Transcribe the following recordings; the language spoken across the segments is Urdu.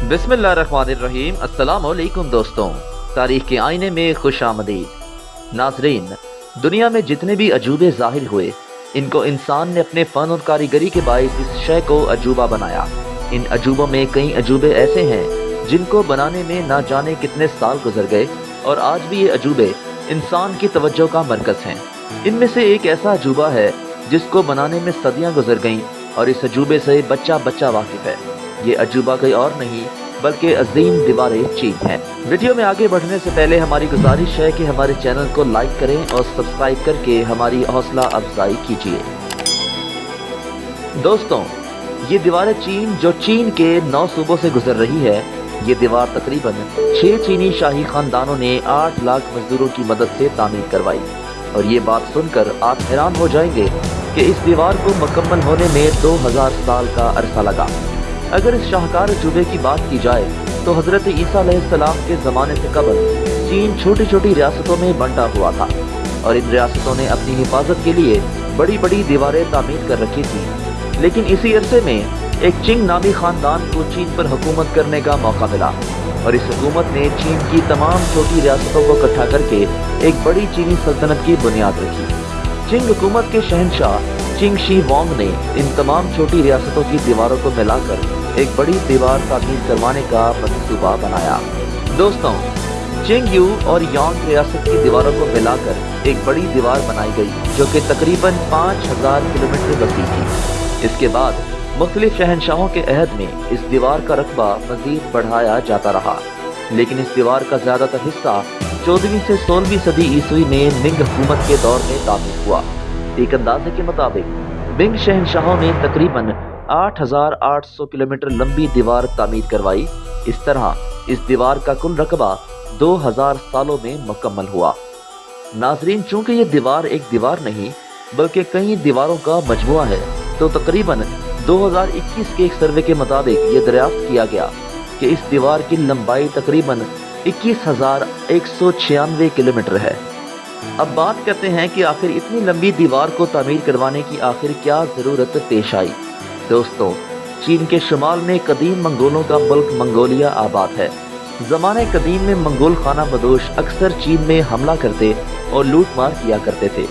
بسم اللہ الرحمن الرحیم، السلام علیکم دوستوں تاریخ کے آئینے میں خوش آمدید۔ ناظرین، دنیا میں جتنے بھی عجوبے ظاہر ہوئے، ان کو انسان نے اپنے فن اور کاریگری کے باعث اس شے کو عجوبہ بنایا۔ ان عجوبوں میں کئی عجوبے ایسے ہیں جن کو بنانے میں نہ جانے کتنے سال گزر گئے، اور آج بھی یہ عجوبے انسان کی توجہ کا مرکز ہیں۔ ان میں سے ایک ایسا عجوبہ ہے جس کو بنانے میں صدیاں گزر گئیں، اور اس عجوبے سے بچہ بچہ واقف ہے۔ یہ عجوبہ کوئی اور نہیں، بلکہ عظیم دیواریں چین ہیں ویڈیو میں آگے بڑھنے سے پہلے ہماری گزارش ہے کہ ہمارے چینل کو لائک کریں اور سبسکرائب کر کے ہماری حوصلہ افزائی کیجیے۔ دوستوں، یہ دیوار چین جو چین کے نو صوبوں سے گزر رہی ہے، یہ دیوار تقریباً چھ چینی شاہی خاندانوں نے آٹھ لاکھ مزدوروں کی مدد سے تعمیر کروائی۔ اور یہ بات سن کر آپ حیران ہو جائیں گے کہ اس دیوار کو مکمل ہونے میں دو ہزار سال کا عرصہ لگا۔ اگر اس شاہکار عجوبے کی بات کی جائے تو حضرت عیسیٰ علیہ السلام کے زمانے سے قبل چین چھوٹی چھوٹی ریاستوں میں بنٹا ہوا تھا اور ان ریاستوں نے اپنی حفاظت کے لیے بڑی بڑی دیواریں تعمیر کر رکھی تھی لیکن اسی عرصے میں ایک چنگ نامی خاندان کو چین پر حکومت کرنے کا موقع ملا اور اس حکومت نے چین کی تمام چھوٹی ریاستوں کو اکٹھا کر کے ایک بڑی چینی سلطنت کی بنیاد رکھی۔ چنگ حکومت کے شہنشاہ چنگ شی وانگ نے ان تمام چھوٹی ریاستوں کی دیواروں کو ملا کر ایک بڑی دیوار تعمیر کروانے کا منصوبہ بنایا۔ دوستوں، چنگ یو اور یانگ ریاست کی دیواروں کو ملا کر ایک بڑی دیوار بنائی گئی جو کہ تقریباً پانچ ہزار کلومیٹر وسیع تھی۔ اس کے بعد مختلف شہنشاہوں کے عہد میں اس دیوار کا رقبہ مزید بڑھایا جاتا رہا۔ لیکن اس دیوار کا زیادہ تر حصہ چودہویں سے سولہویں صدی عیسوی میں منگ حکومت کے دور میں تعمیر ہوا۔ ایک اندازے کے مطابق منگ شہنشاہوں نے تقریباً آٹھ ہزار آٹھ سو کلومیٹر لمبی دیوار تعمیر کروائی۔ اس طرح اس دیوار کا کل رقبہ دو ہزار سالوں میں مکمل ہوا۔ ناظرین، چونکہ یہ دیوار ایک دیوار نہیں، بلکہ کئی دیواروں کا مجموعہ ہے، تو تقریباً دو ہزار اکیس کے ایک سروے کے مطابق یہ دریافت کیا گیا کہ اس دیوار کی لمبائی تقریباً اکیس ہزار ایک سو چھیانوے کلومیٹر ہے۔ اب بات کرتے ہیں کہ آخر اتنی لمبی دیوار کو تعمیر کروانے کی آخر کیا ضرورت پیش آئی۔ دوستو، چین کے شمال میں قدیم منگولوں کا ملک منگولیا آباد ہے۔ زمانے قدیم میں منگول خانہ بدوش اکثر چین میں حملہ کرتے اور لوٹ مار کیا کرتے تھے۔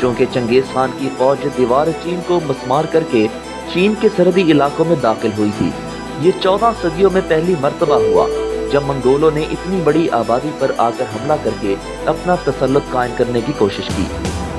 چونکہ چنگیز خان کی فوج دیوار چین کو مسمار کر کے چین کے سرحدی علاقوں میں داخل ہوئی تھی۔ یہ چودہ صدیوں میں پہلی مرتبہ ہوا۔ جب منگولوں نے اتنی بڑی آبادی پر آ کر حملہ کر کے اپنا تسلط قائم کرنے کی کوشش کی،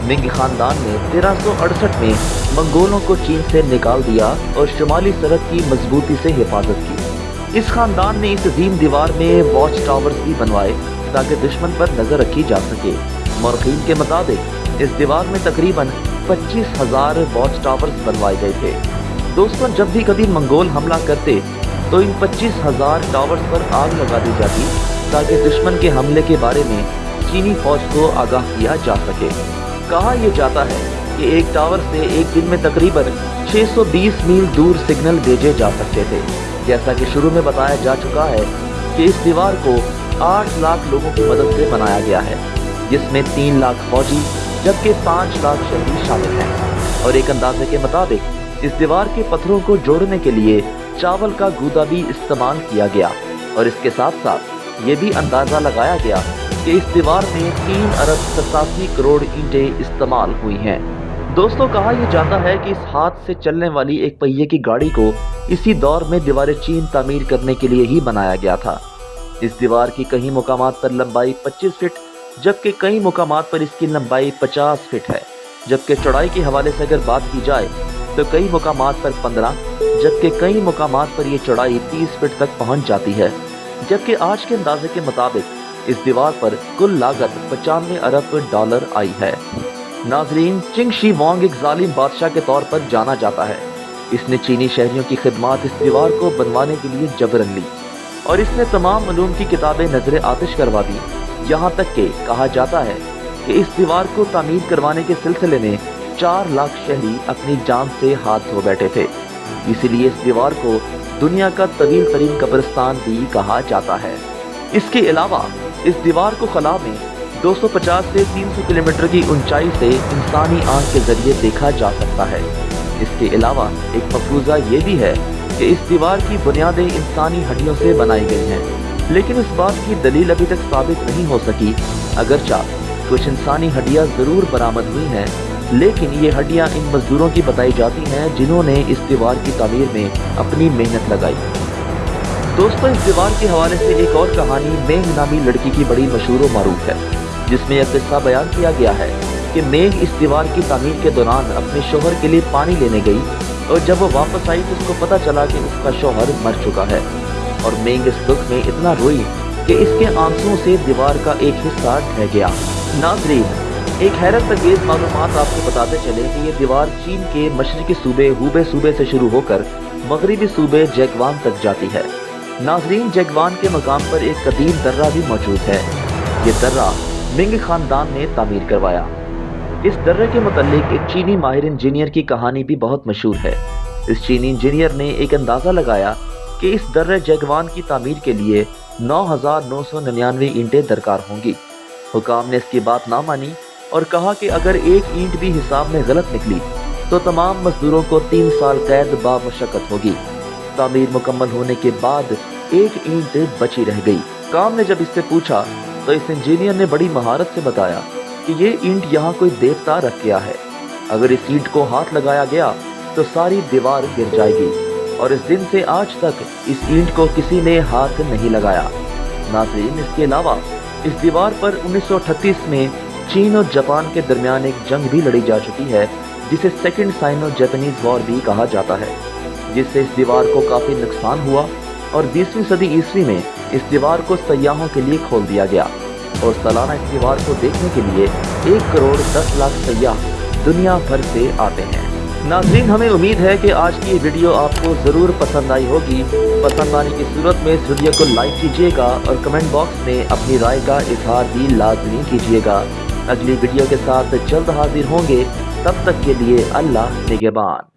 منگ خاندان نے تیرہ سو اڑسٹھ میں منگولوں کو چین سے نکال دیا اور شمالی سرحد کی مضبوطی سے حفاظت کی۔ اس خاندان نے اس عظیم دیوار میں واچ ٹاورز بھی بنوائے تاکہ دشمن پر نظر رکھی جا سکے۔ مورخین کے مطابق، اس دیوار میں تقریباً پچیس ہزار واچ ٹاورز بنوائے گئے تھے۔ دوستوں جب بھی کبھی منگول حملہ کرتے تو ان پچیس ہزار ٹاورز پر آگ لگا دی جاتی تاکہ دشمن کے حملے کے بارے میں چینی فوج کو آگاہ کیا جا سکے۔ کہا یہ جاتا ہے کہ ایک ٹاور سے ایک دن میں تقریباً چھ سو بیس میل دور سگنل بھیجے جا سکتے تھے۔ جیسا کہ شروع میں بتایا جا چکا ہے کہ اس دیوار کو آٹھ لاکھ لوگوں کی مدد سے بنایا گیا ہے، جس میں تین لاکھ فوجی جبکہ پانچ لاکھ شہری شامل ہیں۔ اور ایک اندازے کے مطابق، اس دیوار کے پتھروں کو جوڑنے کے لیے چاول کا گودا بھی استعمال کیا گیا اور اس کے ساتھ ساتھ یہ بھی اندازہ لگایا گیا کہ اس دیوار میں تین ارب ستاسی کروڑ اینٹیں استعمال ہوئی ہیں۔ دوستو، کہا یہ جاتا ہے کہ اس ہاتھ سے چلنے والی ایک پہیے کی گاڑی کو اسی دور میں دیوار چین تعمیر کرنے کے لیے ہی بنایا گیا تھا۔ اس دیوار کی کئی مقامات پر لمبائی پچیس فٹ، جبکہ کئی مقامات پر اس کی لمبائی پچاس فٹ ہے۔ جبکہ چوڑائی کے حوالے سے اگر بات کی جائے تو کئی مقامات پر پندرہ، جبکہ کئی مقامات پر یہ چڑھائی تیس فٹ تک پہنچ جاتی ہے۔ جبکہ آج کے اندازے کے مطابق اس دیوار پر کل لاگت پچانوے ارب ڈالر آئی ہے۔ ناظرین، چنگ شی وانگ ایک ظالم بادشاہ کے طور پر جانا جاتا ہے۔ اس نے چینی شہریوں کی خدمات اس دیوار کو بنوانے کے لیے جبرن لی اور اس نے تمام علوم کی کتابیں نظر آتش کروا دی۔ یہاں تک کہ کہا جاتا ہے کہ اس دیوار کو تعمیر کروانے کے سلسلے میں چار لاکھ شہری اپنی جان سے ہاتھ دھو بیٹھے تھے۔ اسی لیے اس دیوار کو دنیا کا طویل ترین قبرستان بھی کہا جاتا ہے۔ اس کے علاوہ، اس دیوار کو خلا میں دو سو پچاس سے تین سو کلومیٹر کی اونچائی سے انسانی آنکھ کے ذریعے دیکھا جا سکتا ہے۔ اس کے علاوہ، ایک مفروضہ یہ بھی ہے کہ اس دیوار کی بنیادیں انسانی ہڈیوں سے بنائی گئی ہیں۔ لیکن اس بات کی دلیل ابھی تک ثابت نہیں ہو سکی۔ اگرچہ کچھ انسانی ہڈیاں ضرور برآمد ہوئی ہیں لیکن یہ ہڈیاں ان مزدوروں کی بتائی جاتی ہیں جنہوں نے اس دیوار کی تعمیر میں اپنی محنت لگائی۔ دوستو، اس دیوار کے حوالے سے ایک اور کہانی مینگ نامی لڑکی کی بڑی مشہور و معروف ہے، جس میں ایک قصہ بیان کیا گیا ہے کہ مینگ اس دیوار کی تعمیر کے دوران اپنے شوہر کے لیے پانی لینے گئی اور جب وہ واپس آئی تو اس کو پتہ چلا کہ اس کا شوہر مر چکا ہے۔ اور مینگ اس دکھ میں اتنا روئی کہ اس کے آنسوں سے دیوار کا ایک حصہ ڈھہ گیا۔ ناظرین ایک حیرت انگیز معلومات آپ کو بتاتے چلے کہ یہ دیوار چین کے مشرقی صوبے ہوبے صوبے سے شروع ہو کر مغربی صوبے جیگوان تک جاتی ہے۔ ناظرین، جیگوان کے مقام پر ایک قدیم درہ بھی موجود ہے۔ یہ درہ منگ خاندان نے تعمیر کروایا۔ اس درہ کے متعلق ایک چینی ماہر انجینئر کی کہانی بھی بہت مشہور ہے۔ اس چینی انجینئر نے ایک اندازہ لگایا کہ اس درہ جیگوان کی تعمیر کے لیے نو ہزار نو سو ننانوے اینٹیں درکار ہوں گی۔ حکام نے اس کی بات نہ مانی اور کہا کہ اگر ایک اینٹ بھی حساب میں غلط نکلی تو تمام مزدوروں کو تین سال قید با مشقت ہوگی۔ تعمیر مکمل ہونے کے بعد ایک اینٹ بچی رہ گئی۔ کام نے جب اس سے پوچھا تو اس انجینئر نے بڑی مہارت سے بتایا کہ یہ اینٹ یہاں کوئی دیوتا رکھ گیا ہے۔ اگر اس اینٹ کو ہاتھ لگایا گیا تو ساری دیوار گر جائے گی اور اس دن سے آج تک اس اینٹ کو کسی نے ہاتھ نہیں لگایا۔ ناظرین، اس کے علاوہ اس دیوار پر انیس سو اٹھتیس میں چین اور جاپان کے درمیان ایک جنگ بھی لڑی جا چکی ہے، جسے سیکنڈ سائنو جیپنیز وار بھی کہا جاتا ہے، جس سے اس دیوار کو کافی نقصان ہوا اور بیسویں صدی عیسوی میں اس دیوار کو سیاحوں کے لیے کھول دیا گیا اور سالانہ اس دیوار کو دیکھنے کے لیے ایک کروڑ دس لاکھ سیاح دنیا بھر سے آتے ہیں۔ ناظرین، ہمیں امید ہے کہ آج کی یہ ویڈیو آپ کو ضرور پسند آئی ہوگی۔ پسند آنے کی صورت میں اس ویڈیو کو لائک کیجیے گا اور کمنٹ باکس میں اپنی رائے کا اظہار بھی لازمی کیجیے گا۔ اگلی ویڈیو کے ساتھ جلد حاضر ہوں گے تب تک کے لیے اللہ نگبان